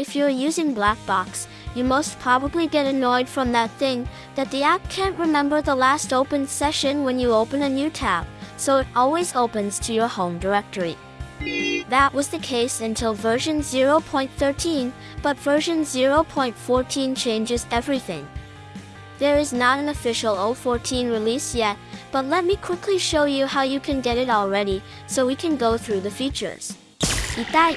If you're using Blackbox, you most probably get annoyed from that thing that the app can't remember the last opened session when you open a new tab, so it always opens to your home directory. That was the case until version 0.13, but version 0.14 changes everything. There is not an official 014 release yet, but let me quickly show you how you can get it already, so we can go through the features. Itai!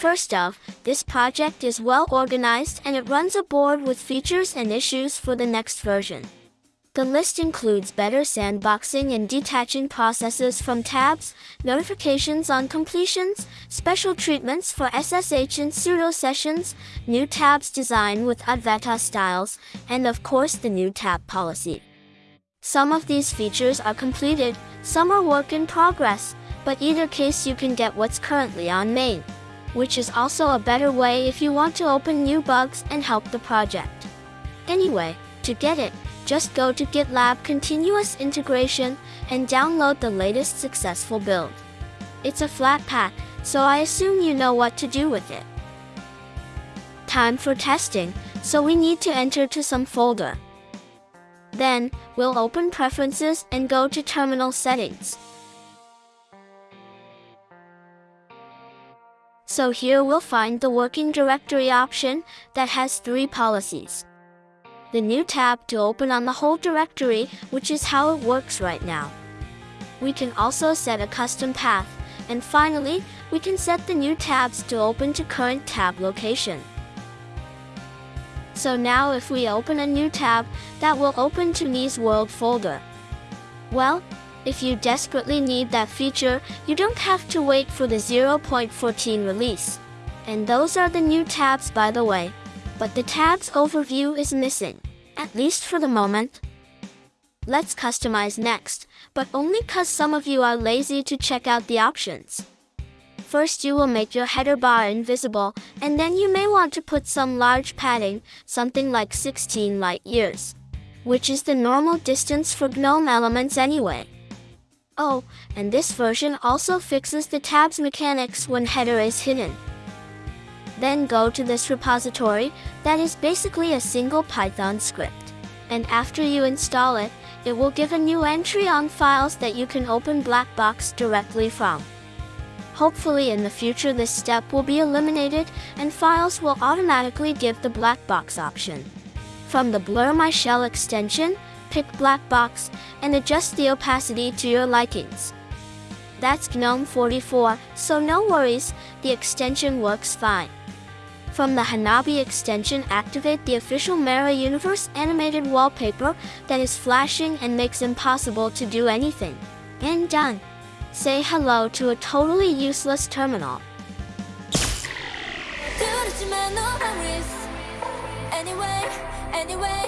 First off, this project is well organized and it runs a board with features and issues for the next version. The list includes better sandboxing and detaching processes from tabs, notifications on completions, special treatments for SSH and sudo sessions, new tabs design with Adwaita styles, and of course the new tab policy. Some of these features are completed, some are work in progress, but either case you can get what's currently on main, which is also a better way if you want to open new bugs and help the project. Anyway, to get it, just go to GitLab Continuous Integration and download the latest successful build. It's a Flatpak, so I assume you know what to do with it. Time for testing, so we need to enter to some folder. Then, we'll open Preferences and go to Terminal Settings. So here we'll find the working directory option that has three policies the new tab to open on the whole directory, which is how it works right now. We can also set a custom path, and finally, we can set the new tabs to open to current tab location. So now if we open a new tab, that will open to Nees World folder. Well, if you desperately need that feature, you don't have to wait for the 0.14 release. And those are the new tabs by the way but the tab's overview is missing, at least for the moment. Let's customize next, but only cause some of you are lazy to check out the options. First you will make your header bar invisible, and then you may want to put some large padding, something like 16 light years, which is the normal distance for GNOME elements anyway. Oh, and this version also fixes the tabs mechanics when header is hidden. Then go to this repository, that is basically a single Python script. And after you install it, it will give a new entry on files that you can open Blackbox directly from. Hopefully in the future this step will be eliminated and files will automatically give the Blackbox option. From the Blur My Shell extension, pick black box, and adjust the opacity to your likings. That's GNOME 44, so no worries, the extension works fine. From the Hanabi extension activate the official Mara Universe animated wallpaper that is flashing and makes impossible to do anything. And done. Say hello to a totally useless terminal. Anyway, anyway,